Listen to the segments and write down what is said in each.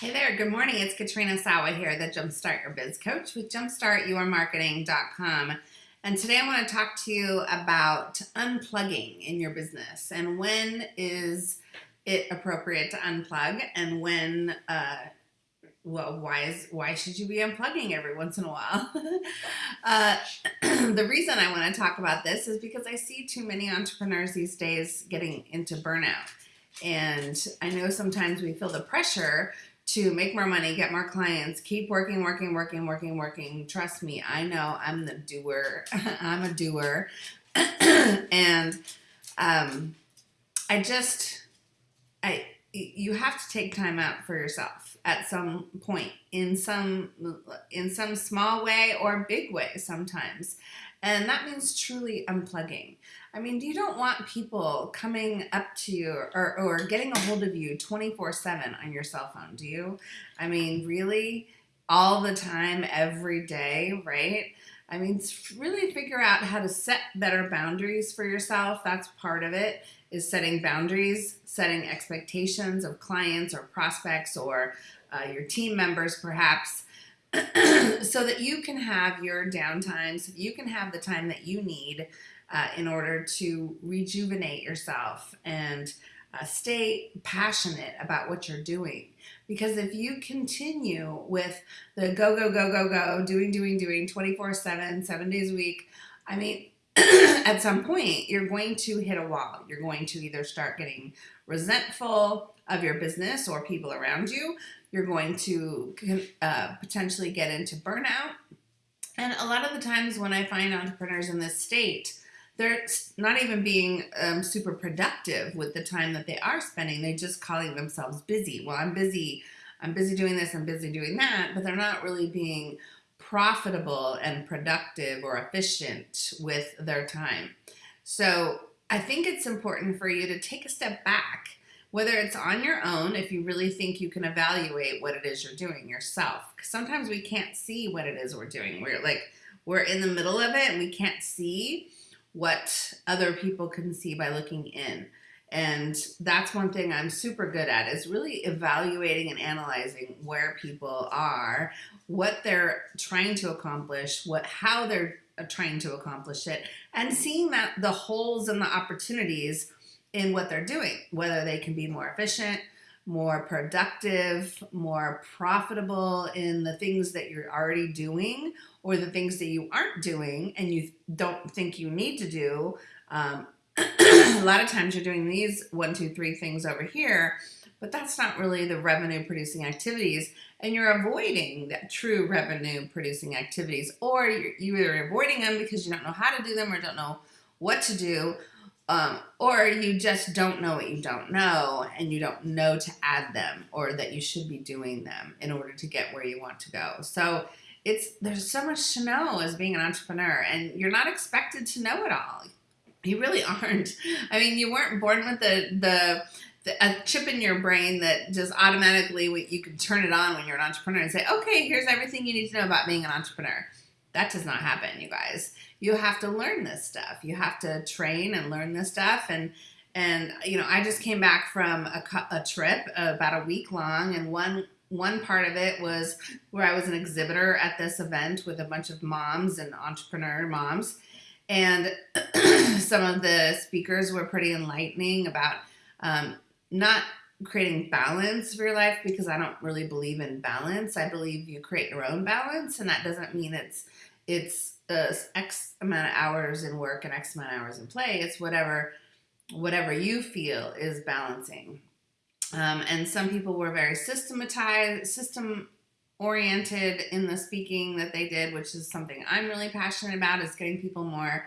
Hey there, good morning. It's Katrina Sawa here, the Jumpstart Your Biz Coach with jumpstartyourmarketing.com. And today I want to talk to you about unplugging in your business and when is it appropriate to unplug and when, uh, well, why is why should you be unplugging every once in a while? uh, the reason I want to talk about this is because I see too many entrepreneurs these days getting into burnout. And I know sometimes we feel the pressure to make more money, get more clients, keep working, working, working, working, working. Trust me, I know I'm the doer. I'm a doer. and um, I just, I, you have to take time out for yourself at some point in some in some small way or big way sometimes and that means truly unplugging I mean, do you don't want people coming up to you or, or getting a hold of you 24 7 on your cell phone, do you? I mean, really? All the time, every day, right? I mean, really figure out how to set better boundaries for yourself. That's part of it, is setting boundaries, setting expectations of clients or prospects or uh, your team members, perhaps. so that you can have your downtime, so you can have the time that you need uh, in order to rejuvenate yourself and uh, stay passionate about what you're doing. Because if you continue with the go, go, go, go, go, doing, doing, doing 24 7, seven days a week, I mean, at some point, you're going to hit a wall. You're going to either start getting resentful of your business or people around you. You're going to uh, potentially get into burnout. And a lot of the times when I find entrepreneurs in this state, they're not even being um, super productive with the time that they are spending. They're just calling themselves busy. Well, I'm busy. I'm busy doing this. I'm busy doing that. But they're not really being profitable and productive or efficient with their time. So I think it's important for you to take a step back, whether it's on your own, if you really think you can evaluate what it is you're doing yourself. Because sometimes we can't see what it is we're doing. We're like, we're in the middle of it and we can't see what other people can see by looking in. And that's one thing I'm super good at is really evaluating and analyzing where people are, what they're trying to accomplish, what how they're uh, trying to accomplish it, and seeing that the holes and the opportunities in what they're doing, whether they can be more efficient, more productive, more profitable in the things that you're already doing or the things that you aren't doing and you don't think you need to do. Um, a lot of times you're doing these one, two, three things over here, but that's not really the revenue producing activities and you're avoiding that true revenue producing activities or you're, you're avoiding them because you don't know how to do them or don't know what to do um, or you just don't know what you don't know and you don't know to add them or that you should be doing them in order to get where you want to go. So it's there's so much to know as being an entrepreneur and you're not expected to know it all. You really aren't. I mean, you weren't born with the the a chip in your brain that just automatically you can turn it on when you're an entrepreneur and say, okay, here's everything you need to know about being an entrepreneur. That does not happen, you guys. You have to learn this stuff. You have to train and learn this stuff. And and you know, I just came back from a, a trip about a week long, and one one part of it was where I was an exhibitor at this event with a bunch of moms and entrepreneur moms. And some of the speakers were pretty enlightening about um, not creating balance for your life because I don't really believe in balance. I believe you create your own balance, and that doesn't mean it's it's uh, X amount of hours in work and X amount of hours in play. It's whatever whatever you feel is balancing. Um, and some people were very systematized, system oriented in the speaking that they did, which is something I'm really passionate about, is getting people more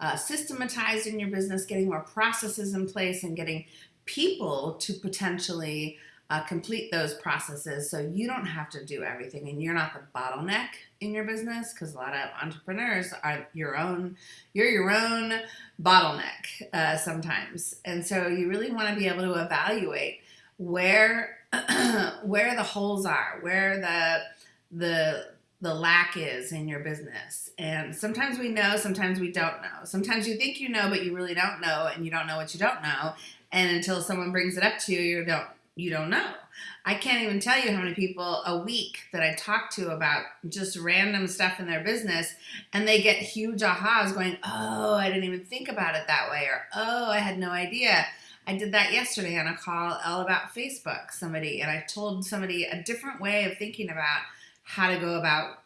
uh, systematized in your business, getting more processes in place, and getting people to potentially uh, complete those processes so you don't have to do everything and you're not the bottleneck in your business because a lot of entrepreneurs are your own you're your own bottleneck uh, sometimes. And so you really want to be able to evaluate where where the holes are where the the the lack is in your business. And sometimes we know sometimes we don't know. Sometimes you think you know but you really don't know and you don't know what you don't know. And until someone brings it up to you you don't you don't know. I can't even tell you how many people a week that I talk to about just random stuff in their business and they get huge ahas going, oh, I didn't even think about it that way, or oh, I had no idea. I did that yesterday on a call all about Facebook, somebody, and I told somebody a different way of thinking about how to go about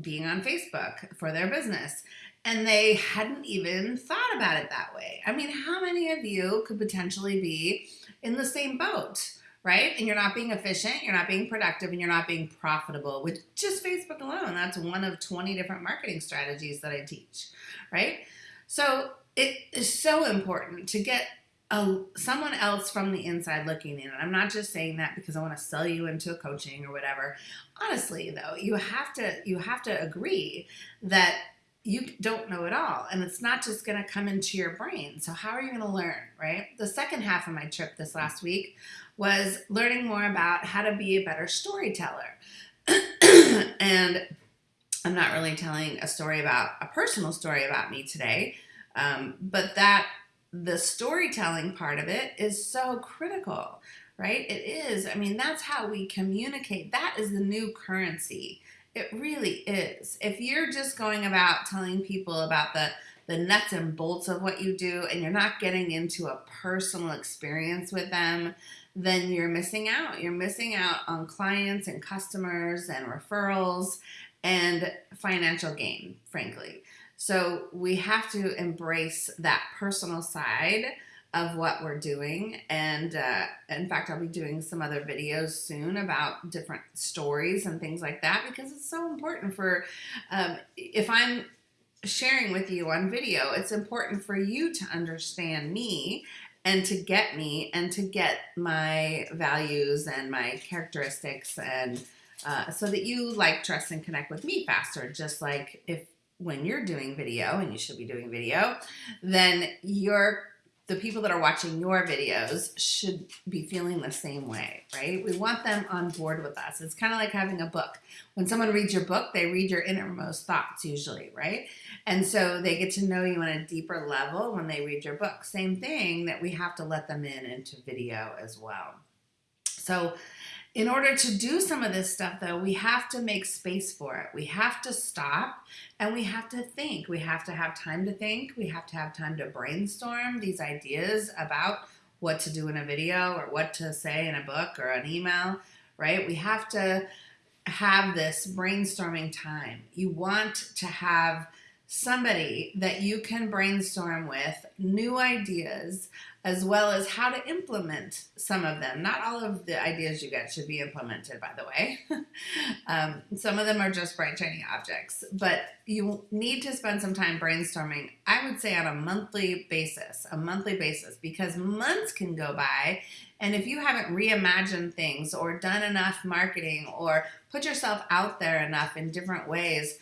being on Facebook for their business. And they hadn't even thought about it that way. I mean, how many of you could potentially be in the same boat? Right? And you're not being efficient, you're not being productive, and you're not being profitable with just Facebook alone. That's one of 20 different marketing strategies that I teach, right? So it is so important to get a, someone else from the inside looking in. And I'm not just saying that because I want to sell you into a coaching or whatever. Honestly, though, you have to you have to agree that you don't know it all and it's not just going to come into your brain so how are you going to learn right the second half of my trip this last week was learning more about how to be a better storyteller. and I'm not really telling a story about a personal story about me today, um, but that the storytelling part of it is so critical, right? It is. I mean, that's how we communicate. That is the new currency. It really is. If you're just going about telling people about the the nuts and bolts of what you do and you're not getting into a personal experience with them, then you're missing out. You're missing out on clients and customers and referrals and financial gain, frankly. So we have to embrace that personal side of what we're doing. And uh, in fact, I'll be doing some other videos soon about different stories and things like that because it's so important for um, if I'm sharing with you on video, it's important for you to understand me and to get me and to get my values and my characteristics and uh, so that you like trust and connect with me faster just like if when you're doing video and you should be doing video then you're the people that are watching your videos should be feeling the same way, right? We want them on board with us. It's kind of like having a book. When someone reads your book, they read your innermost thoughts usually, right? And so they get to know you on a deeper level when they read your book. Same thing that we have to let them in into video as well. So in order to do some of this stuff, though, we have to make space for it. We have to stop and we have to think. We have to have time to think. We have to have time to brainstorm these ideas about what to do in a video or what to say in a book or an email, right? We have to have this brainstorming time. You want to have somebody that you can brainstorm with new ideas as well as how to implement some of them. Not all of the ideas you get should be implemented, by the way. um, some of them are just bright, shiny objects, but you need to spend some time brainstorming, I would say on a monthly basis, a monthly basis, because months can go by. And if you haven't reimagined things or done enough marketing or put yourself out there enough in different ways,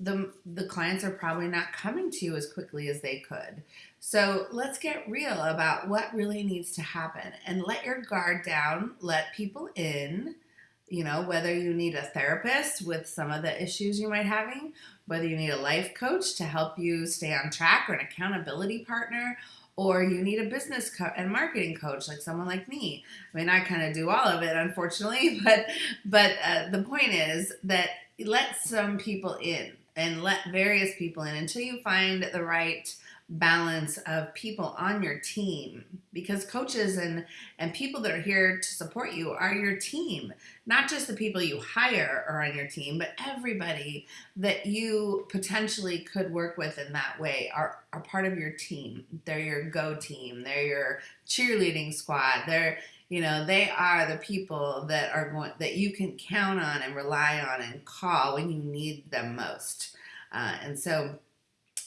the the clients are probably not coming to you as quickly as they could. So let's get real about what really needs to happen and let your guard down, let people in, you know, whether you need a therapist with some of the issues you might having, whether you need a life coach to help you stay on track or an accountability partner, or you need a business co- and marketing coach like someone like me. I mean, I kind of do all of it, unfortunately, but but uh, the point is that let some people in and let various people in until you find the right balance of people on your team. Because coaches and and people that are here to support you are your team not just the people you hire are on your team but everybody that you potentially could work with in that way are are part of your team. They're your go team. They're your cheerleading squad. They're you know they are the people that are going that you can count on and rely on and call when you need them most uh, and so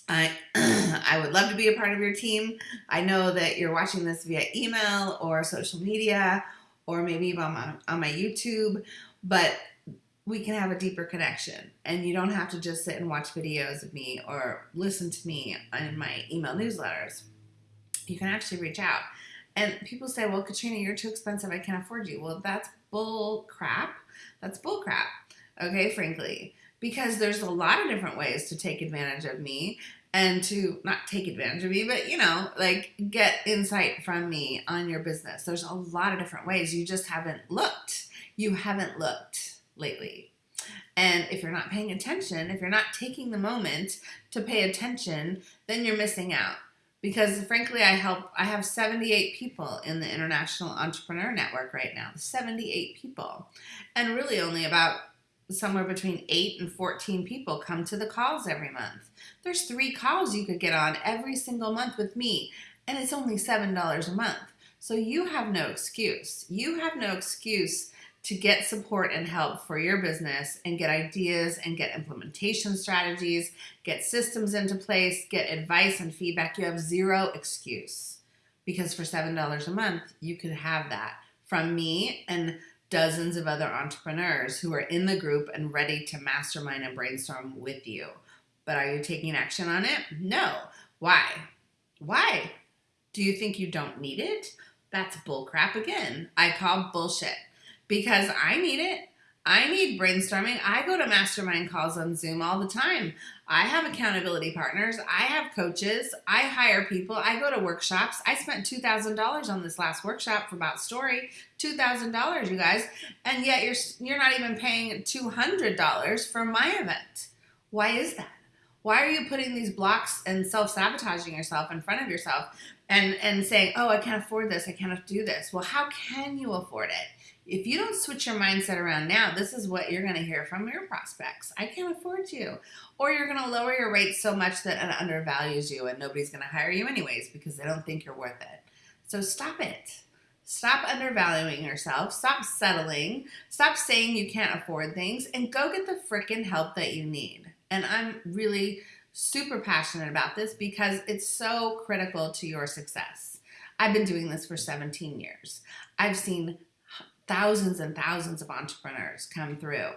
I, I would love to be a part of your team. I know that you're watching this via email or social media or maybe on my, on my YouTube, but we can have a deeper connection. And you don't have to just sit and watch videos of me or listen to me in my email newsletters. You can actually reach out. And people say, well, Katrina, you're too expensive. I can't afford you. Well, that's bull crap. That's bull crap. Okay, frankly because there's a lot of different ways to take advantage of me and to not take advantage of me, but you know, like get insight from me on your business. There's a lot of different ways. You just haven't looked. You haven't looked lately. And if you're not paying attention, if you're not taking the moment to pay attention, then you're missing out. Because frankly, I help, I have 78 people in the International Entrepreneur Network right now. 78 people. And really only about somewhere between 8 and 14 people come to the calls every month. There's three calls you could get on every single month with me, and it's only $7 a month. So you have no excuse. You have no excuse to get support and help for your business and get ideas and get implementation strategies, get systems into place, get advice and feedback. You have zero excuse because for $7 a month, you could have that from me and dozens of other entrepreneurs who are in the group and ready to mastermind and brainstorm with you. But are you taking action on it? No. Why? Why? Do you think you don't need it? That's bullcrap again. I call bullshit because I need it. I need brainstorming. I go to mastermind calls on Zoom all the time. I have accountability partners. I have coaches. I hire people. I go to workshops. I spent $2,000 on this last workshop for About Story. $2,000, you guys. And yet you're you're not even paying $200 for my event. Why is that? Why are you putting these blocks and self-sabotaging yourself in front of yourself and and saying, "Oh, I can't afford this. I can't do this." Well, how can you afford it? If you don't switch your mindset around now, this is what you're going to hear from your prospects. I can't afford you. Or you're going to lower your rates so much that it undervalues you and nobody's going to hire you anyways because they don't think you're worth it. So stop it. Stop undervaluing yourself. Stop settling. Stop saying you can't afford things and go get the freaking help that you need. And I'm really super passionate about this because it's so critical to your success. I've been doing this for 17 years. I've seen thousands and thousands of entrepreneurs come through.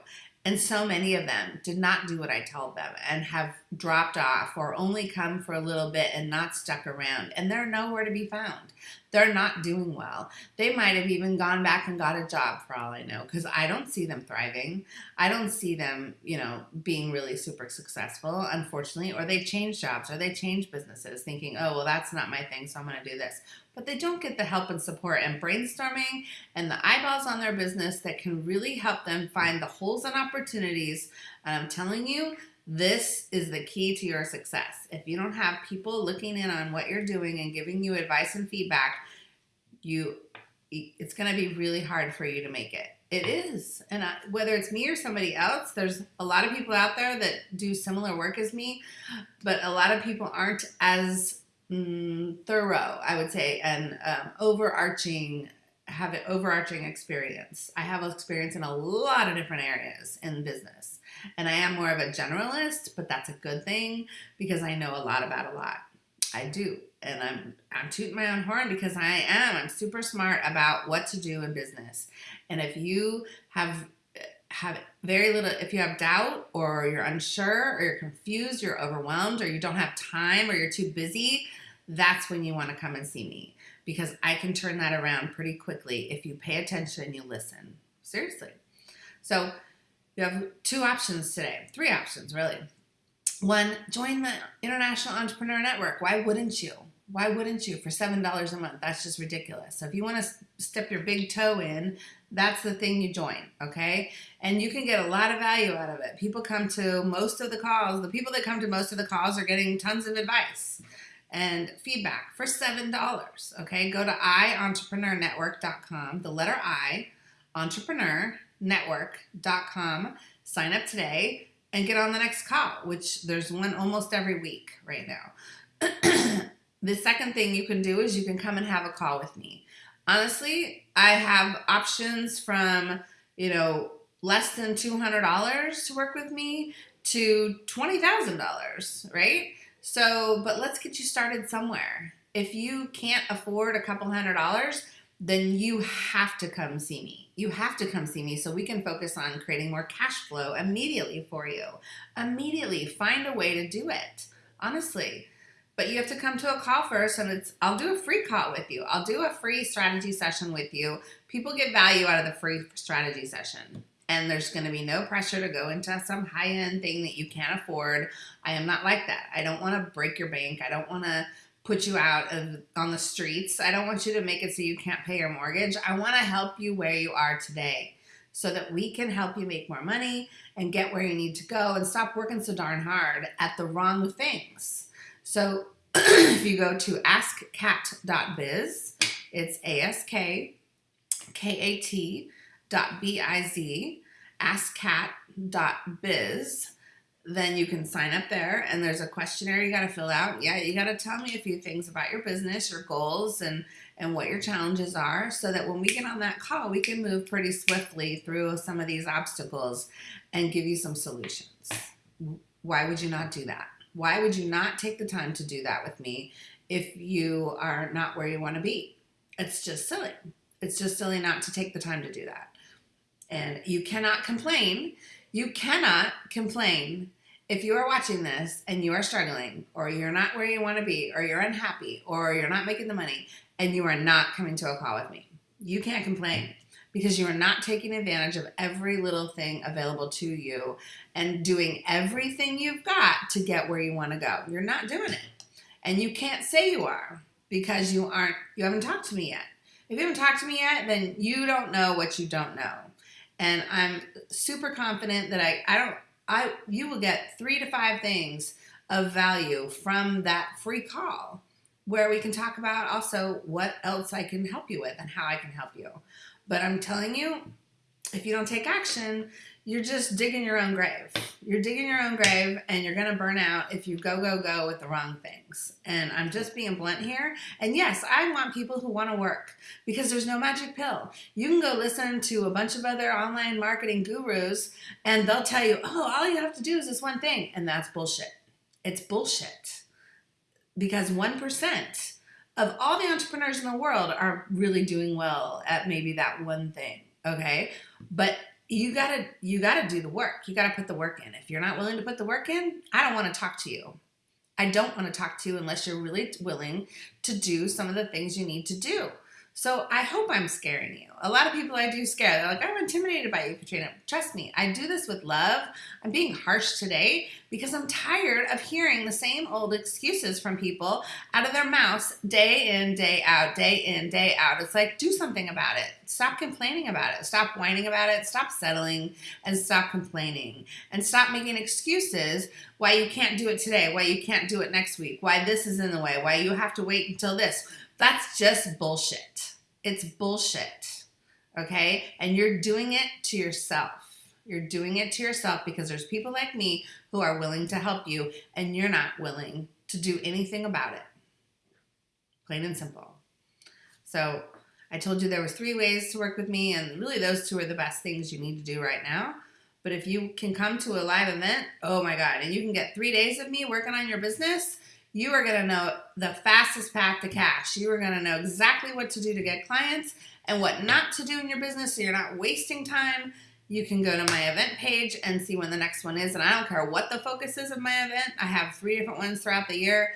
And so many of them did not do what I told them and have dropped off or only come for a little bit and not stuck around. And they're nowhere to be found. They're not doing well. They might have even gone back and got a job for all I know because I don't see them thriving. I don't see them, you know, being really super successful, unfortunately. Or they change jobs or they change businesses thinking, oh, well, that's not my thing, so I'm going to do this but they don't get the help and support and brainstorming and the eyeballs on their business that can really help them find the holes and opportunities. And I'm telling you, this is the key to your success. If you don't have people looking in on what you're doing and giving you advice and feedback, you it's going to be really hard for you to make it. It is. And I, whether it's me or somebody else, there's a lot of people out there that do similar work as me, but a lot of people aren't as mm, thorough, I would say, and um, overarching have an overarching experience. I have experience in a lot of different areas in business. And I am more of a generalist, but that's a good thing because I know a lot about a lot. I do. And I'm I'm tooting my own horn because I am. I'm super smart about what to do in business. And if you have have very little if you have doubt or you're unsure or you're confused, you're overwhelmed or you don't have time or you're too busy, that's when you want to come and see me because I can turn that around pretty quickly if you pay attention you listen. Seriously. So you have two options today, three options really. One, join the International Entrepreneur Network. Why wouldn't you? Why wouldn't you for $7 a month? That's just ridiculous. So if you want to step your big toe in, that's the thing you join, okay? And you can get a lot of value out of it. People come to most of the calls. The people that come to most of the calls are getting tons of advice and feedback for $7. Okay, go to ientrepreneurnetwork.com, the letter I, entrepreneurnetwork.com, sign up today and get on the next call, which there's one almost every week right now. the second thing you can do is you can come and have a call with me. Honestly, I have options from, you know, less than $200 to work with me to $20,000, right? So, but let's get you started somewhere. If you can't afford a couple hundred dollars, then you have to come see me. You have to come see me so we can focus on creating more cash flow immediately for you. Immediately find a way to do it. Honestly. But you have to come to a call first and it's I'll do a free call with you. I'll do a free strategy session with you. People get value out of the free strategy session. and there's going to be no pressure to go into some high end thing that you can't afford. I am not like that. I don't want to break your bank. I don't want to put you out of, on the streets. I don't want you to make it so you can't pay your mortgage. I want to help you where you are today so that we can help you make more money and get where you need to go and stop working so darn hard at the wrong things. So if you go to askkat.biz, it's A S K K A T dot B I Z, askkat.biz then you can sign up there and there's a questionnaire you got to fill out. Yeah, you got to tell me a few things about your business, your goals, and and what your challenges are so that when we get on that call, we can move pretty swiftly through some of these obstacles and give you some solutions. Why would you not do that? Why would you not take the time to do that with me if you are not where you want to be? It's just silly. It's just silly not to take the time to do that. And you cannot complain. You cannot complain if you are watching this and you are struggling or you're not where you want to be or you're unhappy or you're not making the money and you are not coming to a call with me. You can't complain because you are not taking advantage of every little thing available to you and doing everything you've got to get where you want to go. You're not doing it. And you can't say you are because you aren't you haven't talked to me yet. If you haven't talked to me yet, then you don't know what you don't know. And I'm super confident that I I don't I you will get 3 to 5 things of value from that free call where we can talk about also what else I can help you with and how I can help you. But I'm telling you, if you don't take action, you're just digging your own grave. You're digging your own grave and you're going to burn out if you go, go, go with the wrong things. And I'm just being blunt here. And yes, I want people who want to work because there's no magic pill. You can go listen to a bunch of other online marketing gurus and they'll tell you, oh, all you have to do is this one thing. And that's bullshit. It's bullshit because 1% of all the entrepreneurs in the world are really doing well at maybe that one thing. Okay. But you gotta you gotta do the work. You gotta put the work in. If you're not willing to put the work in, I don't want to talk to you. I don't want to talk to you unless you're really willing to do some of the things you need to do. So I hope I'm scaring you. A lot of people I do scare. They're like, I'm intimidated by you, Katrina. Trust me, I do this with love. I'm being harsh today because I'm tired of hearing the same old excuses from people out of their mouths day in, day out, day in, day out. It's like, do something about it. Stop complaining about it. Stop whining about it. Stop settling and stop complaining and stop making excuses why you can't do it today, why you can't do it next week, why this is in the way, why you have to wait until this that's just bullshit. It's bullshit. Okay? And you're doing it to yourself. You're doing it to yourself because there's people like me who are willing to help you and you're not willing to do anything about it. Plain and simple. So I told you there was three ways to work with me and really those two are the best things you need to do right now. But if you can come to a live event, oh my God, and you can get three days of me working on your business, you are going to know the fastest path to cash. You are going to know exactly what to do to get clients and what not to do in your business so you're not wasting time. You can go to my event page and see when the next one is. And I don't care what the focus is of my event. I have three different ones throughout the year.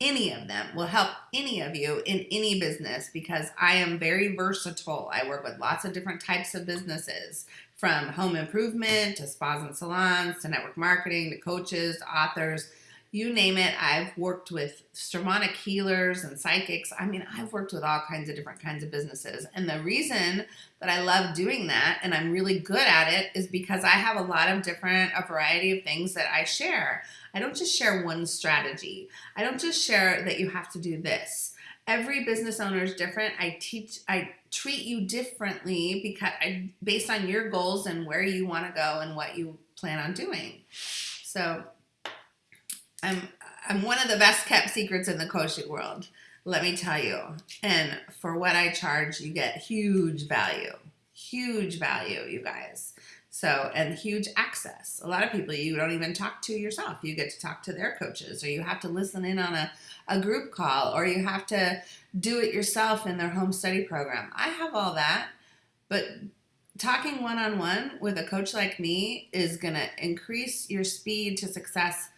Any of them will help any of you in any business because I am very versatile. I work with lots of different types of businesses from home improvement to spas and salons to network marketing to coaches, to authors, you name it. I've worked with shamanic healers and psychics. I mean, I've worked with all kinds of different kinds of businesses. And the reason that I love doing that and I'm really good at it is because I have a lot of different, a variety of things that I share. I don't just share one strategy. I don't just share that you have to do this. Every business owner is different. I teach, I treat you differently because I, based on your goals and where you want to go and what you plan on doing. So I'm I'm one of the best kept secrets in the coaching world. Let me tell you. And for what I charge, you get huge value. Huge value, you guys. So, and huge access. A lot of people you don't even talk to yourself. You get to talk to their coaches, or you have to listen in on a, a group call, or you have to do it yourself in their home study program. I have all that, but talking one on one with a coach like me is going to increase your speed to success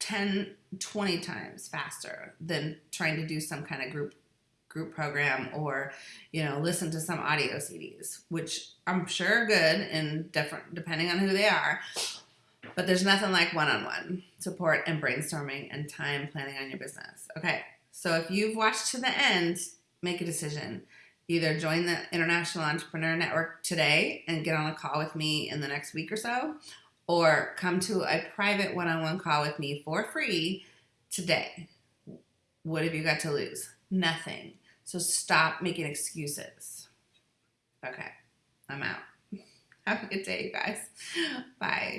10, 20 times faster than trying to do some kind of group group program or you know listen to some audio cds which i'm sure are good and different depending on who they are but there's nothing like one-on-one support and brainstorming and time planning on your business. Okay so if you've watched to the end make a decision. Either join the international entrepreneur network today and get on a call with me in the next week or so or come to a private one-on-one call with me for free today what have you got to lose nothing so stop making excuses. Okay, I'm out. Have a good day, you guys. Bye.